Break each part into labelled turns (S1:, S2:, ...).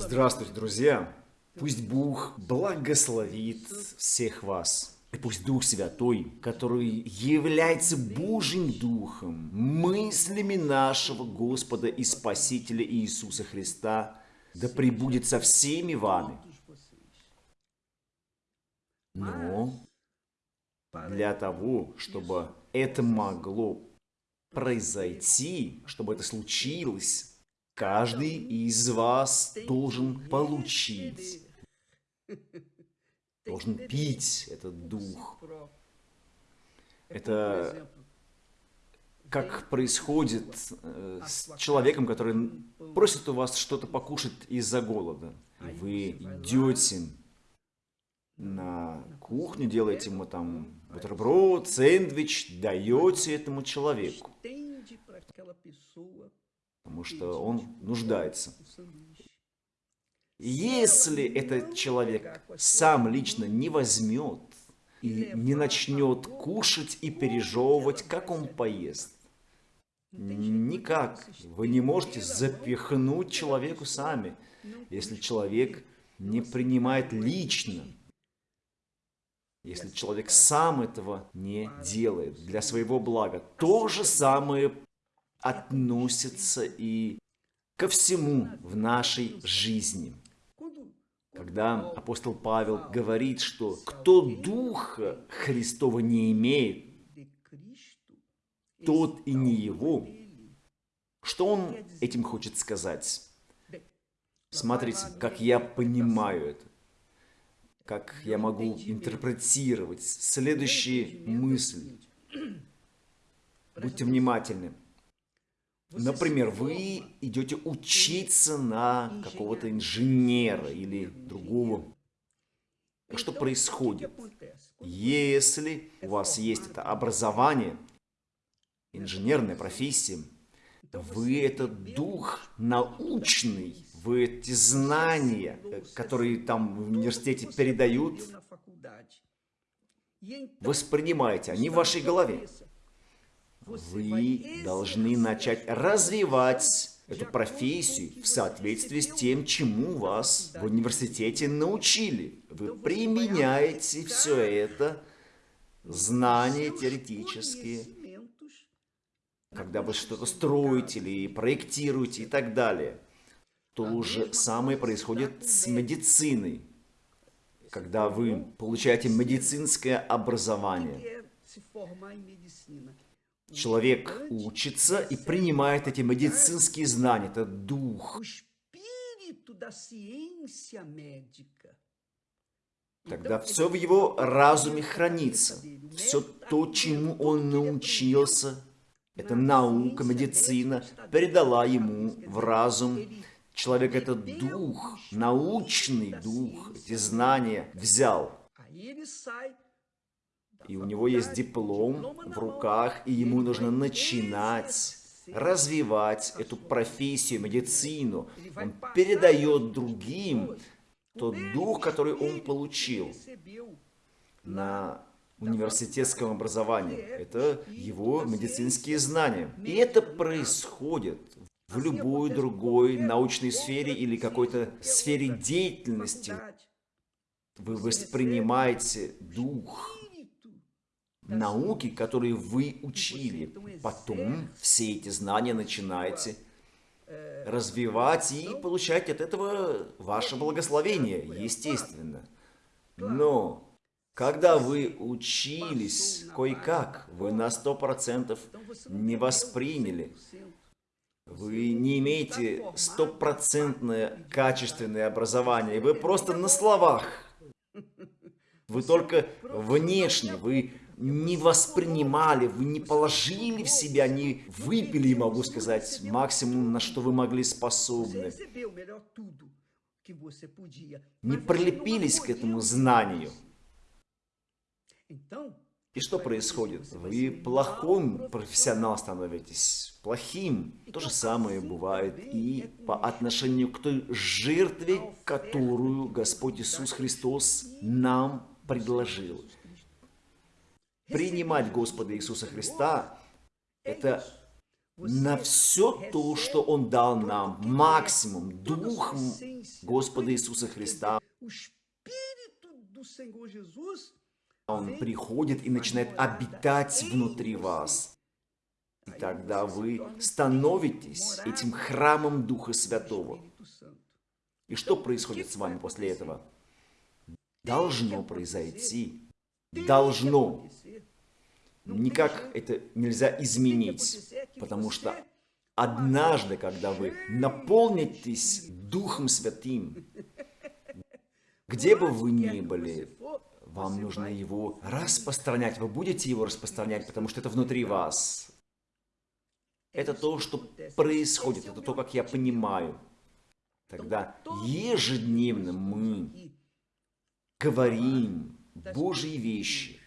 S1: Здравствуйте, друзья! Пусть Бог благословит всех вас. И пусть Дух Святой, который является Божьим Духом, мыслями нашего Господа и Спасителя Иисуса Христа, да пребудет со всеми вами. Но для того, чтобы это могло произойти, чтобы это случилось, каждый из вас должен получить, должен пить этот дух. Это как происходит э, с человеком, который просит у вас что-то покушать из-за голода. Вы идете на кухню, делаете ему там бутерброд, сэндвич, даете этому человеку, потому что он нуждается. Если этот человек сам лично не возьмет и не начнет кушать и пережевывать, как он поест, никак. вы не можете запихнуть человеку сами, если человек не принимает лично. если человек сам этого не делает для своего блага. То же самое относится и ко всему в нашей жизни. Когда апостол Павел говорит, что кто Духа Христова не имеет, тот и не его, что он этим хочет сказать? Смотрите, как я понимаю это как я могу интерпретировать следующие мысли. Будьте внимательны. Например, вы идете учиться на какого-то инженера или другого. Что происходит? Если у вас есть это образование, инженерная профессия, вы этот дух научный вы эти знания, которые там в университете передают, воспринимаете, они в вашей голове. Вы должны начать развивать эту профессию в соответствии с тем, чему вас в университете научили. Вы применяете все это, знания теоретические, когда вы что-то строите или проектируете и так далее. То же самое происходит с медициной. Когда вы получаете медицинское образование, человек учится и принимает эти медицинские знания, это дух. Тогда все в его разуме хранится. Все то, чему он научился, эта наука, медицина, передала ему в разум. Человек этот дух, научный дух, эти знания взял. И у него есть диплом в руках, и ему нужно начинать развивать эту профессию, медицину. Он передает другим тот дух, который он получил на университетском образовании. Это его медицинские знания. И это происходит в любой другой научной сфере или какой-то сфере деятельности. Вы воспринимаете дух науки, которые вы учили. Потом все эти знания начинаете развивать и получать от этого ваше благословение, естественно. Но когда вы учились кое-как, вы на сто процентов не восприняли. вы не имеете стопроцентное качественное образование. Вы просто на словах. Вы только внешне, вы не воспринимали, вы не положили в себя, не выпили, могу сказать, максимум, на что вы могли способны. Не прилепились к этому знанию. И что происходит? Вы плохим профессионал становитесь, плохим. То же самое бывает и по отношению к той жертве, которую Господь Иисус Христос нам предложил. Принимать Господа Иисуса Христа – это на все то, что Он дал нам, максимум, Духом Господа Иисуса Христа. Он приходит и начинает обитать внутри вас. И тогда вы становитесь этим храмом Духа Святого. И что происходит с вами после этого? Должно произойти. Должно. Никак это нельзя изменить, потому что однажды, когда вы наполнитесь Духом Святым, где бы вы ни были, вам нужно его распространять. Вы будете его распространять, потому что это внутри вас. Это то, что происходит, это то, как я понимаю. Тогда ежедневно мы говорим Божьи вещи,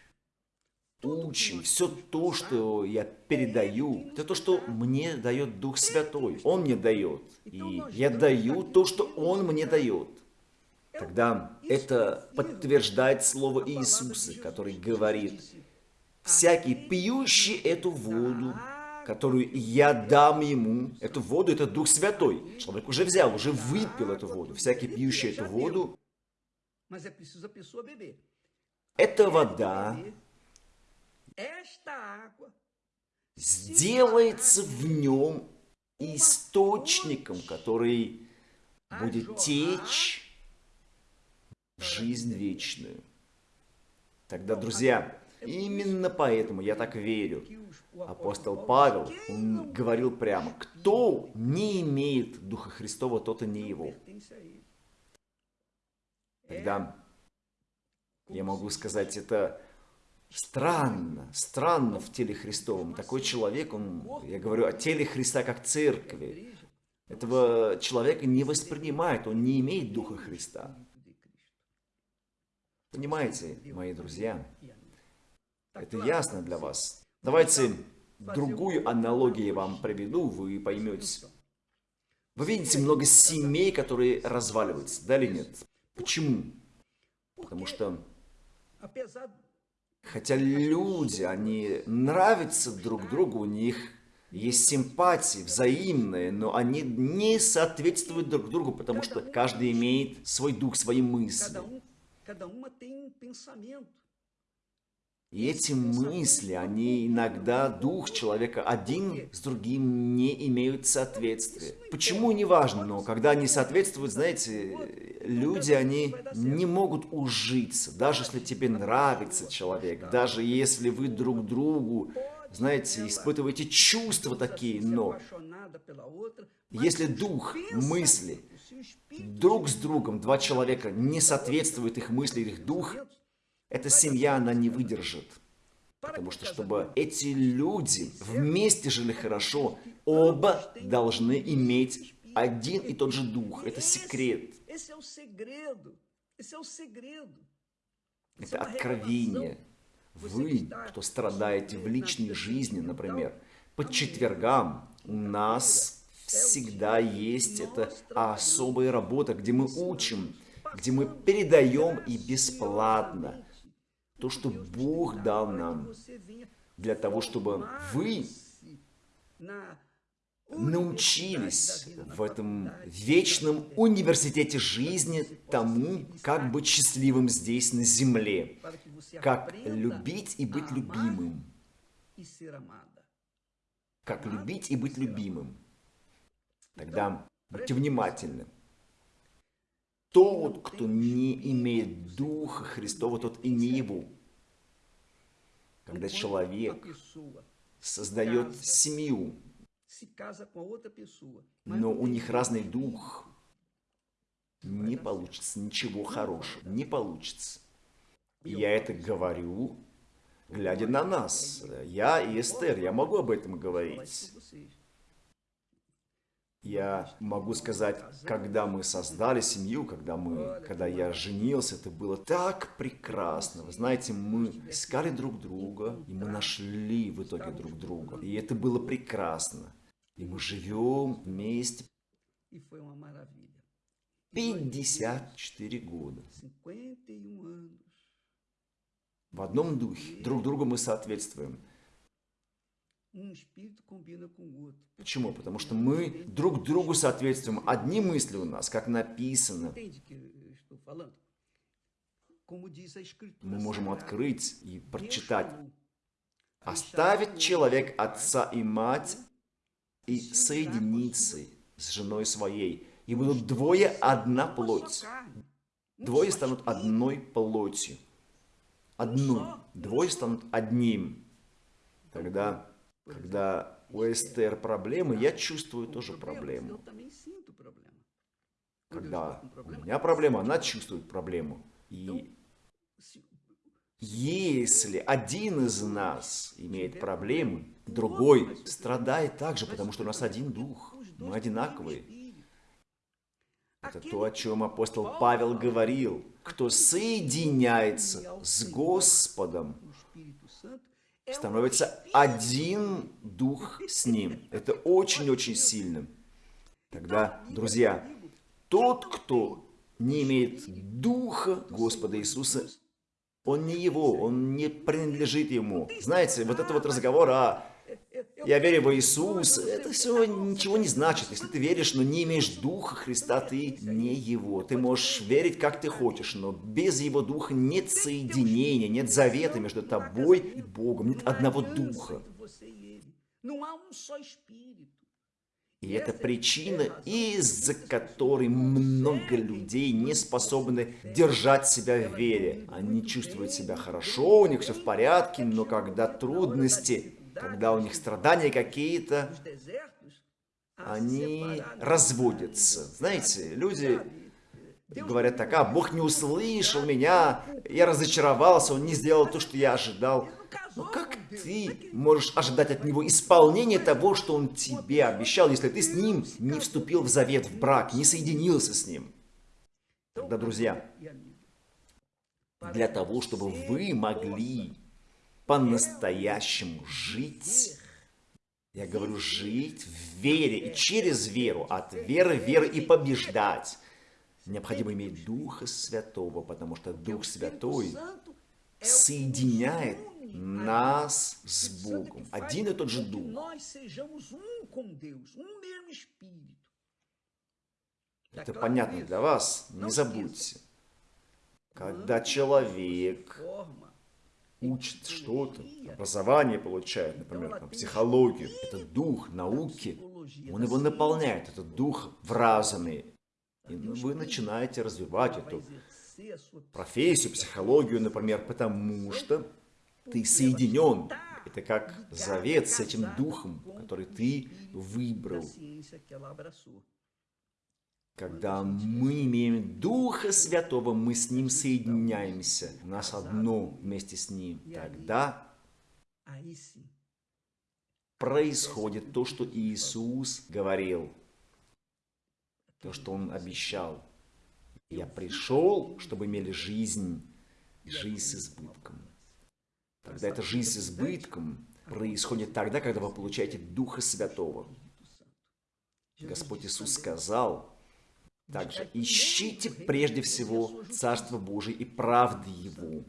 S1: учим. Все то, что я передаю, это то, что мне дает Дух Святой. Он мне дает. И я даю то, что Он мне дает. Тогда это подтверждает слово Иисуса, который говорит, «Всякий пьющий эту воду которую я дам ему. Эту воду, это Дух Святой. Человек уже взял, уже выпил эту воду. Всякий пьющий эту воду, эта вода сделается в нем источником, который будет течь в жизнь вечную. Тогда, друзья, именно поэтому я так верю, Апостол Павел, он говорил прямо, кто не имеет Духа Христова, тот и не его. Тогда я могу сказать, это странно, странно в теле Христовом. Такой человек, он, я говорю о теле Христа как церкви. Этого человека не воспринимает, он не имеет Духа Христа. Понимаете, мои друзья? Это ясно для вас. Давайте другую аналогию вам приведу, вы поймете. Вы видите много семей, которые разваливаются, да или нет? Почему? Потому что, хотя люди, они нравятся друг другу, у них есть симпатии взаимные, но они не соответствуют друг другу, потому что каждый имеет свой дух, свои мысли. И эти мысли, они иногда, дух человека один с другим не имеют соответствия. Почему, не важно, но когда они соответствуют, знаете, люди, они не могут ужиться. Даже если тебе нравится человек, даже если вы друг другу, знаете, испытываете чувства такие, но если дух, мысли друг с другом, два человека, не соответствуют их мысли, их дух, эта семья, она не выдержит. Потому что, чтобы эти люди вместе жили хорошо, оба должны иметь один и тот же дух. Это секрет. Это откровение. Вы, кто страдаете в личной жизни, например, по четвергам у нас всегда есть эта особая работа, где мы учим, где мы передаем и бесплатно то, что Бог дал нам, для того, чтобы вы научились в этом вечном университете жизни тому, как быть счастливым здесь, на земле, как любить и быть любимым, как любить и быть любимым. Тогда будьте внимательны. Тот, кто не имеет Духа Христова, тот и не его. Когда человек создает семью, но у них разный дух, не получится ничего хорошего, не получится. И я это говорю, глядя на нас. Я и Эстер, я могу об этом говорить. Я могу сказать, когда мы создали семью, когда, мы, когда я женился, это было так прекрасно. Вы знаете, мы искали друг друга, и мы нашли в итоге друг друга. И это было прекрасно. И мы живем вместе 54 года. В одном духе. Друг другу мы соответствуем. Почему? Потому что мы друг другу соответствуем. Одни мысли у нас, как написано. Мы можем открыть и прочитать. Оставит человек отца и мать и соединиться с женой своей. И будут двое одна плоть. Двое станут одной плотью. Одну. Двое станут одним. Тогда, когда у Эстер проблемы, я чувствую тоже проблему. Когда у меня проблема, она чувствует проблему. И если один из нас имеет проблемы, другой страдает также, потому что у нас один дух, мы одинаковые. Это то, о чем апостол Павел говорил. Кто соединяется с Господом, становится один дух с Ним. Это очень-очень сильно. Тогда, друзья, тот, кто не имеет Духа Господа Иисуса, он не его, он не принадлежит ему. Знаете, вот это вот разговор о «я верю в Иисуса», это все ничего не значит. Если ты веришь, но не имеешь Духа Христа, ты не его. Ты можешь верить, как ты хочешь, но без его Духа нет соединения, нет завета между тобой и Богом, нет одного Духа. И это причина, из-за которой много людей не способны держать себя в вере. Они чувствуют себя хорошо, у них все в порядке, но когда трудности, когда у них страдания какие-то, они разводятся. Знаете, люди говорят так, а, Бог не услышал меня, я разочаровался, Он не сделал то, что я ожидал. Но как ты можешь ожидать от него исполнения того, что он тебе обещал, если ты с ним не вступил в завет, в брак, не соединился с ним? Тогда, друзья, для того, чтобы вы могли по-настоящему жить, я говорю, жить в вере и через веру, от веры в веру и побеждать, необходимо иметь Духа Святого, потому что Дух Святой соединяет нас с Богом. Один и тот же Дух. Это понятно для вас, не забудьте. Когда человек учит что-то, образование получает, например, там, психологию, это дух науки, он его наполняет, этот дух в разуме. И вы начинаете развивать эту профессию, психологию, например, потому что ты соединен. Это как завет с этим духом, который ты выбрал. Когда мы имеем Духа Святого, мы с Ним соединяемся. У нас одно вместе с Ним. Тогда происходит то, что Иисус говорил. То, что Он обещал. Я пришел, чтобы имели жизнь, жизнь с избытком. Тогда эта жизнь с избытком происходит тогда, когда вы получаете Духа Святого. Господь Иисус сказал также, ищите прежде всего Царство Божие и правды Его.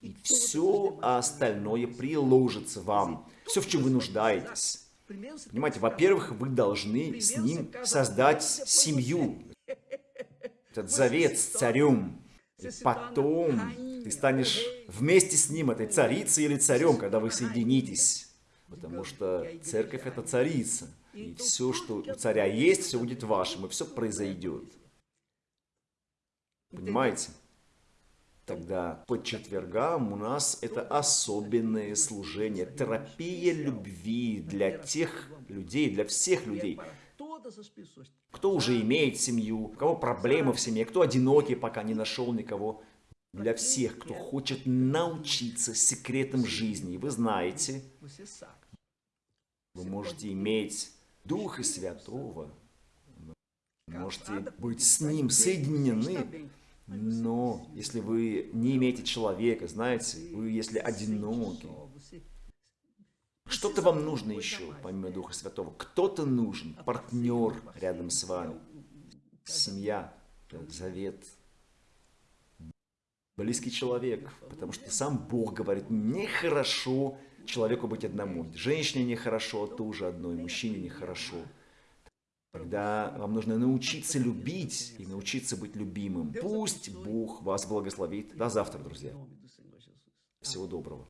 S1: И все остальное приложится вам. Все, в чем вы нуждаетесь. Понимаете, во-первых, вы должны с Ним создать семью. Этот завет с царем. И потом ты станешь вместе с ним, этой царицей или царем, когда вы соединитесь. Потому что церковь это царица. И все, что у царя есть, все будет вашим, и все произойдет. Понимаете? Тогда по четвергам у нас это особенное служение, терапия любви для тех людей, для всех людей, кто уже имеет семью, у кого проблемы в семье, кто одинокий, пока не нашел никого. Для всех, кто хочет научиться секретам жизни. Вы знаете, вы можете иметь Духа Святого, можете быть с Ним соединены, но если вы не имеете человека, знаете, вы если одиноки, что-то вам нужно еще, помимо Духа Святого. Кто-то нужен, партнер рядом с вами. Семья, завет. Близкий человек. Потому что сам Бог говорит, нехорошо человеку быть одному. Женщине нехорошо, тоже одной, мужчине нехорошо. Тогда вам нужно научиться любить и научиться быть любимым. Пусть Бог вас благословит. До завтра, друзья. Всего доброго.